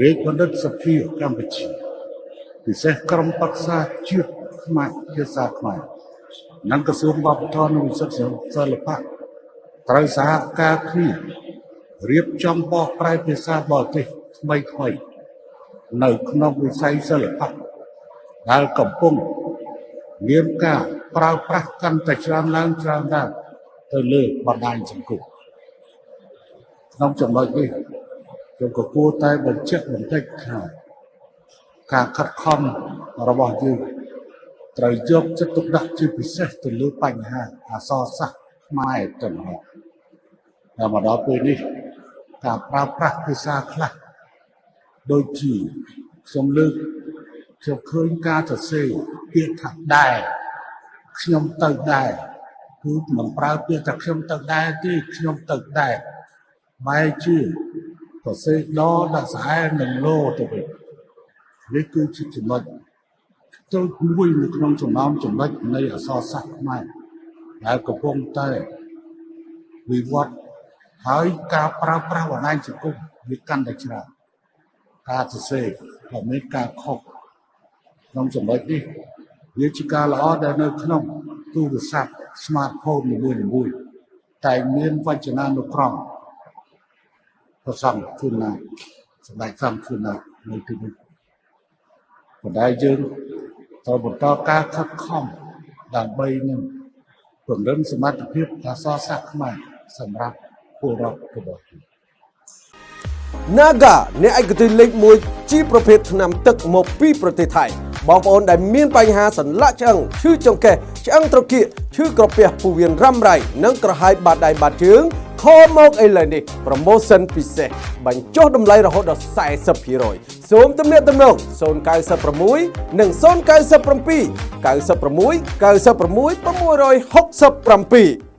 រាជបណ្ឌិតសភាកម្ពុជា ពិសេសក្រុមប្រឹក្សាជាតិខ្មែរភាសាខ្មែរនិងក្រសួងវប្បធម៌និងវិចិត្រសិល្បៈត្រូវសហការគ្នារៀបចំបកប្រែភាសាបរទេសថ្មីថ្មីនៅក្នុងវិស័យសិល្បៈដែលកំពុងមានការប្រើប្រាស់កាន់តែច្រើនឡើងច្រើនឡើងទៅលើបណ្ដាញសង្គមក្នុងចំណុចនេះ ខ្ញុំក៏គួរតែបញ្ជាក់បន្តិចថាការខិតខំរបស់យើងត្រូវយកចិត្តទុកដាក់ជាពិសេសទៅលើបញ្ហាអក្សរសាស្ត្រខ្មែរទៅម្ដងតែមកដល់ពេលនេះការប្រើប្រាស់ភាសាខ្លះដូចជាខ្ញុំលើកខ្ញុំឃើញការសរសេរពាក្យថាដែរខ្ញុំទៅដែរគឺមិនប្រើពាក្យថាខ្ញុំទៅដែរទេខ្ញុំទៅដែរបែរជា សរសេរដដាក់ស្អែនឹងលោទៅវិញនេះគឺជាចំណុចចូលមួយនៅក្នុងចំណោមចំណុចនៃអក្សរសាស្ត្រខ្មែរដែលកំពុងតែវិវត្តហើយការប្រើប្រាស់បណ្ដាញសង្គមវាកាន់តែច្រើនការសរសេរក៏មានការខុសក្នុងចំណុចនេះវាជាការល្អដែលនៅក្នុងទូរស័ព្ទ smartphone នីមួយៗតែមានវចនានុក្រម ប្រសំជូនណាសម្ដេចសំជូនណានៅទីនេះបណ្ដាយើងត្រូវបន្តការខិតខំដើម្បីនឹងពង្រឹងសមត្ថភាពអក្សរសាស្ត្រខ្មែរសម្រាប់ពលរដ្ឋរបស់យើង Naga អ្នកឯកទេសលេខ1ជាប្រភេទថ្នាំទឹកមកពីប្រទេសថៃបងប្អូនដែលមានបញ្ហាសន្លាក់ឆ្អឹងឈឺចង្កេះឆ្អឹងត្រគាកឈឺក្រពះពោះវៀនរ៉ាំរ៉ៃនិងក្រហាយបាតដៃបាតជើង ខលមកឥឡូវនេះ promotion ពិសេសបញ្ចុះតម្លៃរហូតដល់40%សូមទំនាក់ទំនង096និង097 96 96 667